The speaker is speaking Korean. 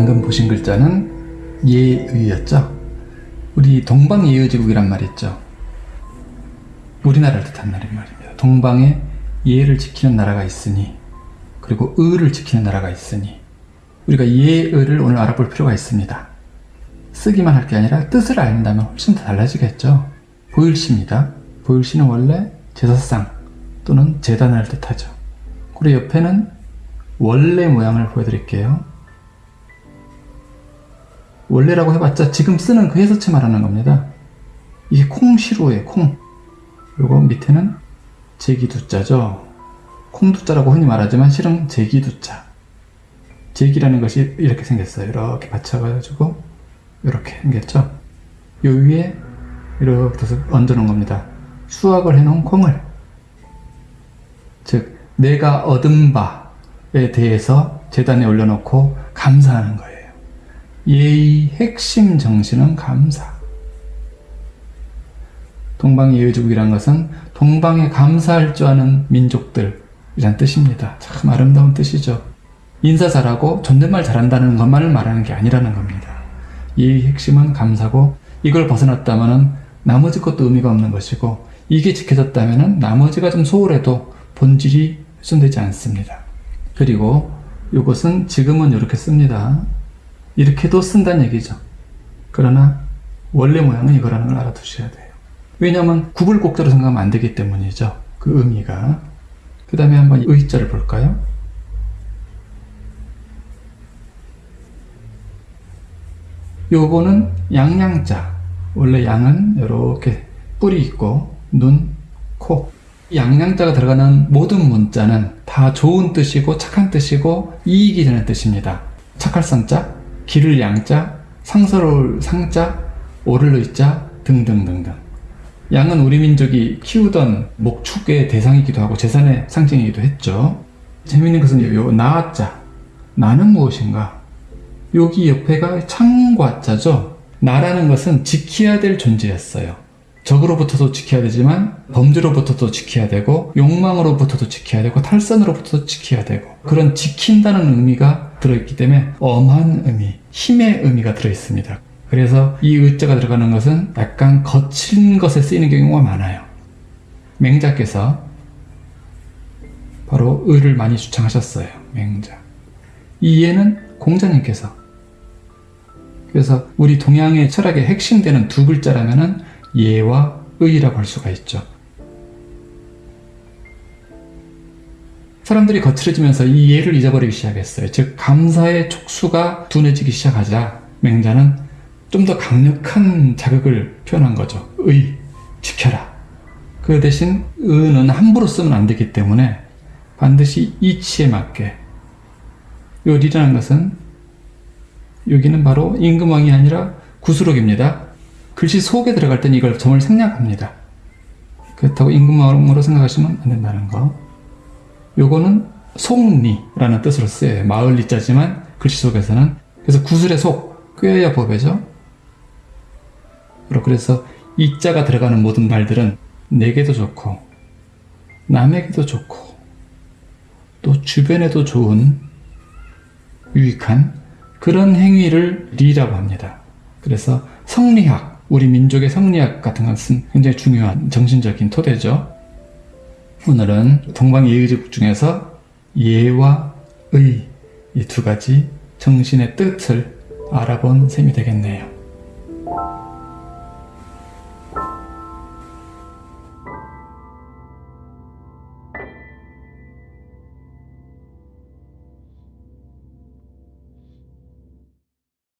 방금 보신 글자는 예의였죠. 우리 동방예의제국이란 말이 있죠. 우리나라를 뜻한 말인 말입니다. 동방에 예를 지키는 나라가 있으니 그리고 의를 지키는 나라가 있으니 우리가 예의를 오늘 알아볼 필요가 있습니다. 쓰기만 할 게 아니라 뜻을 알다면 훨씬 더 달라지겠죠. 보일시입니다. 보일시는 원래 제사상 또는 재단을 뜻하죠. 그리고 옆에는 원래 모양을 보여드릴게요. 원래라고 해봤자 지금 쓰는 그 해서체 말하는 겁니다. 이게 콩시루예요, 콩. 그리고 밑에는 제기두자죠. 콩두자라고 흔히 말하지만 실은 제기두자. 제기라는 것이 이렇게 생겼어요. 이렇게 받쳐가지고 이렇게 생겼죠. 요 위에 이렇게 얹어놓은 겁니다. 수확을 해놓은 콩을. 즉 내가 얻은 바에 대해서 재단에 올려놓고 감사하는 거예요. 예의 핵심 정신은 감사. 동방예의제국이란 것은 동방에 감사할 줄 아는 민족들이란 뜻입니다. 참 아름다운 뜻이죠. 인사 잘하고 존댓말 잘한다는 것만을 말하는 게 아니라는 겁니다. 예의 핵심은 감사고 이걸 벗어났다면 나머지 것도 의미가 없는 것이고 이게 지켜졌다면 나머지가 좀 소홀해도 본질이 훼손되지 않습니다. 그리고 이것은 지금은 이렇게 씁니다. 이렇게도 쓴다는 얘기죠. 그러나 원래 모양은 이거라는 걸 알아두셔야 돼요. 왜냐하면 구불곡자로 생각하면 안 되기 때문이죠. 그 의미가. 그 다음에 한번 의자를 볼까요? 요거는 양양자. 원래 양은 이렇게 뿔이 있고 눈, 코. 양양자가 들어가는 모든 문자는 다 좋은 뜻이고 착한 뜻이고 이익이 되는 뜻입니다. 착할 성자, 기를 양자, 상서로울 상자, 오를 의자 등등등등. 양은 우리 민족이 키우던 목축의 대상이기도 하고 재산의 상징이기도 했죠. 재미있는 것은 요 나자, 나는 무엇인가? 여기 옆에가 창과자죠. 나라는 것은 지켜야 될 존재였어요. 적으로부터도 지켜야 되지만 범죄로부터도 지켜야 되고 욕망으로부터도 지켜야 되고 탈선으로부터도 지켜야 되고 그런 지킨다는 의미가 들어있기 때문에 엄한 의미, 힘의 의미가 들어있습니다. 그래서 이 의자가 들어가는 것은 약간 거친 것에 쓰이는 경우가 많아요. 맹자께서 바로 의를 많이 주창하셨어요. 맹자. 이 예는 공자님께서 그래서 우리 동양의 철학의 핵심 되는 두 글자라면은 예와 의라고 할 수가 있죠. 사람들이 거칠어지면서 이 예를 잊어버리기 시작했어요. 즉 감사의 촉수가 둔해지기 시작하자 맹자는 좀 더 강력한 자극을 표현한 거죠. 의, 지켜라. 그 대신 의는 함부로 쓰면 안 되기 때문에 반드시 이치에 맞게 요 리라는 것은 여기는 바로 임금왕이 아니라 구수록입니다. 글씨 속에 들어갈 때는 이걸 점을 생략합니다. 그렇다고 임금왕으로 생각하시면 안 된다는 거. 요거는 속리라는 뜻으로 쓰여요. 마을 리 자지만 글씨 속에서는 그래서 구슬의 속, 꿰야 법이죠. 그래서 이 자가 들어가는 모든 말들은 내게도 좋고 남에게도 좋고 또 주변에도 좋은 유익한 그런 행위를 리라고 합니다. 그래서 성리학, 우리 민족의 성리학 같은 것은 굉장히 중요한 정신적인 토대죠. 오늘은 동방예의제국 중에서 예와 의 이 두 가지 정신의 뜻을 알아본 셈이 되겠네요.